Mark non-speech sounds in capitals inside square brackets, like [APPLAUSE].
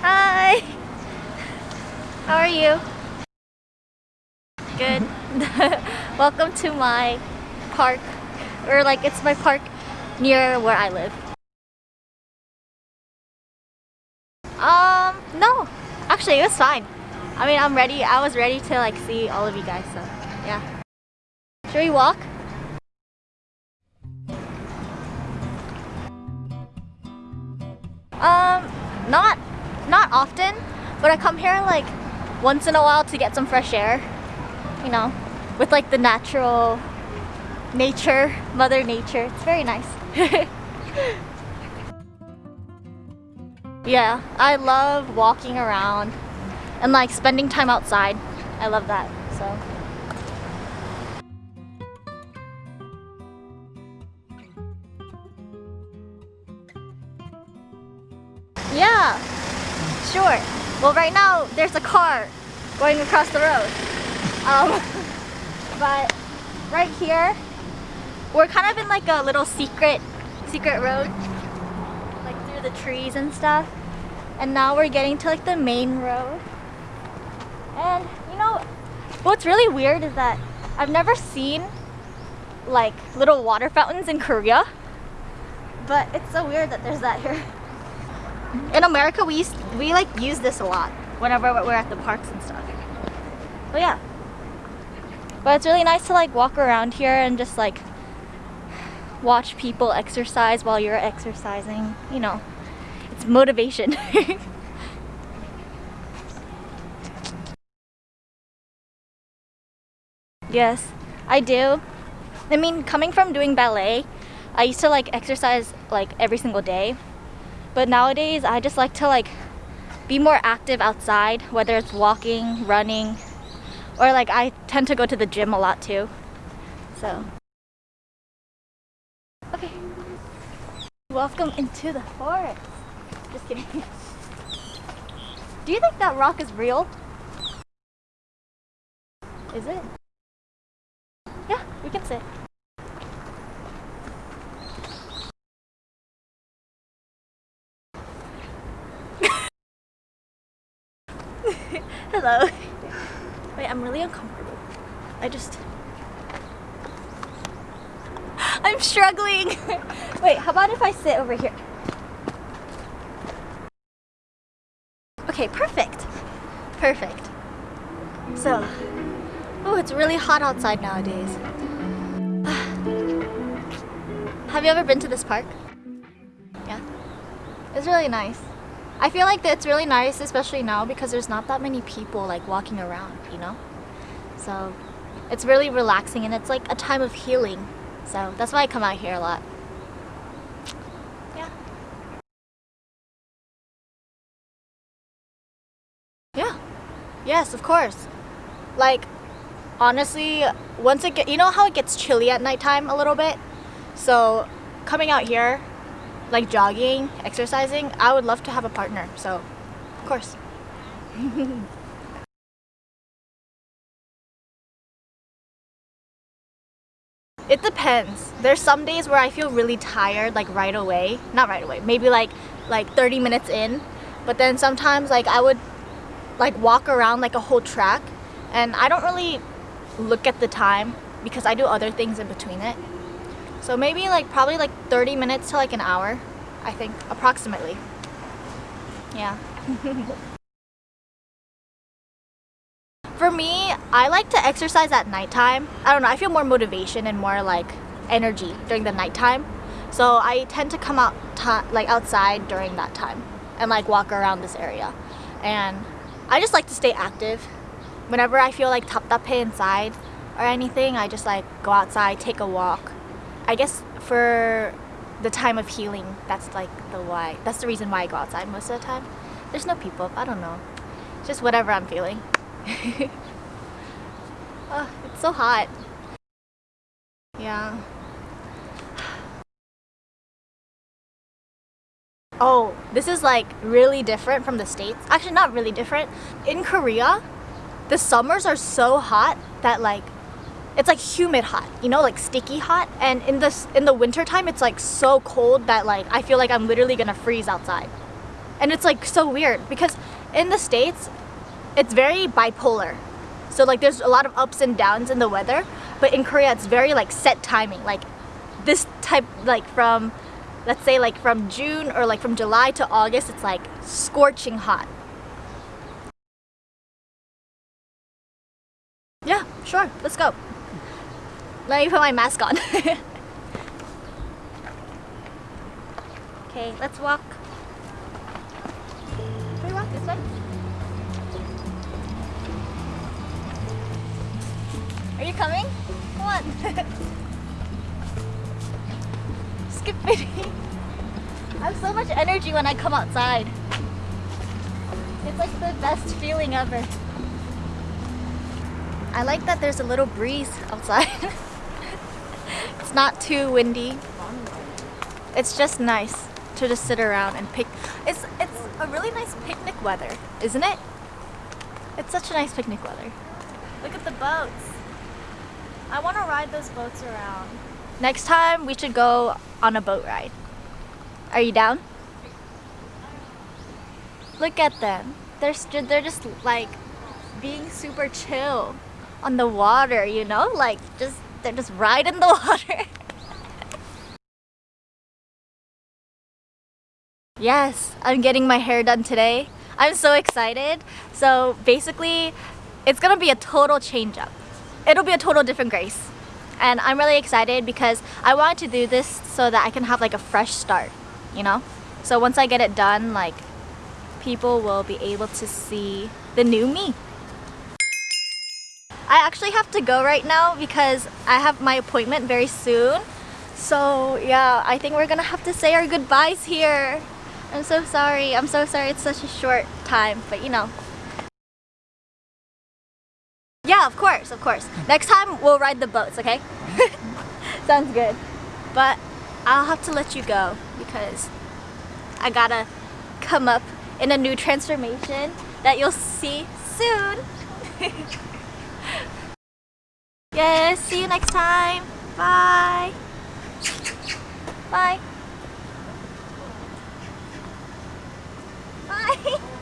Hi! How are you? Good. [LAUGHS] Welcome to my park. Or like it's my park near where I live. Um, no. Actually, it was fine. I mean, I'm ready. I was ready to like see all of you guys, so yeah. Should we walk? Um, not not often, but I come here like once in a while to get some fresh air. You know, with like the natural nature, mother nature. It's very nice. [LAUGHS] yeah, I love walking around and like spending time outside. I love that. So sure. Well, right now there's a car going across the road. Um, [LAUGHS] but right here, we're kind of in like a little secret, secret road, like through the trees and stuff. And now we're getting to like the main road. And you know, what's really weird is that I've never seen like little water fountains in Korea. But it's so weird that there's that here. In America, we used, we like use this a lot whenever we're at the parks and stuff. But yeah. But it's really nice to like walk around here and just like watch people exercise while you're exercising. You know, it's motivation. [LAUGHS] yes, I do. I mean, coming from doing ballet, I used to like exercise like every single day but nowadays, I just like to like be more active outside, whether it's walking, running, or like I tend to go to the gym a lot too. So, okay. Welcome into the forest. Just kidding. [LAUGHS] Do you think that rock is real? Is it? Yeah, we can sit. Hello. [LAUGHS] Wait, I'm really uncomfortable. I just... [GASPS] I'm struggling! [LAUGHS] Wait, how about if I sit over here? Okay, perfect. Perfect. So, oh, it's really hot outside nowadays. [SIGHS] Have you ever been to this park? Yeah. It's really nice. I feel like it's really nice, especially now, because there's not that many people like walking around, you know? So it's really relaxing and it's like a time of healing. So that's why I come out here a lot. Yeah. Yeah. Yes, of course. Like, honestly, once it get, you know how it gets chilly at nighttime a little bit? So coming out here, like jogging, exercising, I would love to have a partner. So, of course. [LAUGHS] it depends. There's some days where I feel really tired like right away. Not right away. Maybe like like 30 minutes in. But then sometimes like I would like walk around like a whole track and I don't really look at the time because I do other things in between it. So maybe like probably like 30 minutes to like an hour, I think, approximately. Yeah. [LAUGHS] For me, I like to exercise at nighttime. I don't know, I feel more motivation and more like energy during the nighttime. So I tend to come out like outside during that time and like walk around this area. And I just like to stay active. Whenever I feel like taptape inside or anything, I just like go outside, take a walk, I guess for the time of healing, that's like the why. That's the reason why I go outside most of the time. There's no people. I don't know. Just whatever I'm feeling. [LAUGHS] oh, it's so hot. Yeah. [SIGHS] Oh, this is like really different from the States. Actually, not really different. In Korea, the summers are so hot that like it's like humid hot, you know, like sticky hot. And in this in the winter time, it's like so cold that like I feel like I'm literally gonna freeze outside. And it's like so weird because in the States, it's very bipolar. So like there's a lot of ups and downs in the weather, but in Korea it's very like set timing. Like this type like from let's say like from June or like from July to August, it's like scorching hot. Yeah, sure, let's go. Let me put my mask on. [LAUGHS] okay, let's walk. Can we walk this way? Are you coming? Come on. [LAUGHS] Skip me. [LAUGHS] I have so much energy when I come outside. It's like the best feeling ever. I like that there's a little breeze outside. It's not too windy. It's just nice to just sit around and pick. It's it's a really nice picnic weather, isn't it? It's such a nice picnic weather. Look at the boats. I want to ride those boats around. Next time we should go on a boat ride. Are you down? Look at them. They're they're just like being super chill on the water, you know? Like just they're just the water. yes, I'm getting my hair done today. I'm so excited. So basically, it's gonna be a total change up. It'll be a total different Grace. And I'm really excited because I wanted to do this so that I can have like a fresh start, you know? So once I get it done, like people will be able to see the new me. I actually have to go right now because I have my appointment very soon. So yeah, I think we're gonna have to say our goodbyes here. I'm so sorry. I'm so sorry it's such a short time, but you know. Yeah, of course, of course. Next time we'll ride the boats, okay? [LAUGHS] Sounds good. But I'll have to let you go because I gotta come up in a new transformation that you'll see soon. [LAUGHS] yes, see you next time. Bye. Bye. Bye. [LAUGHS]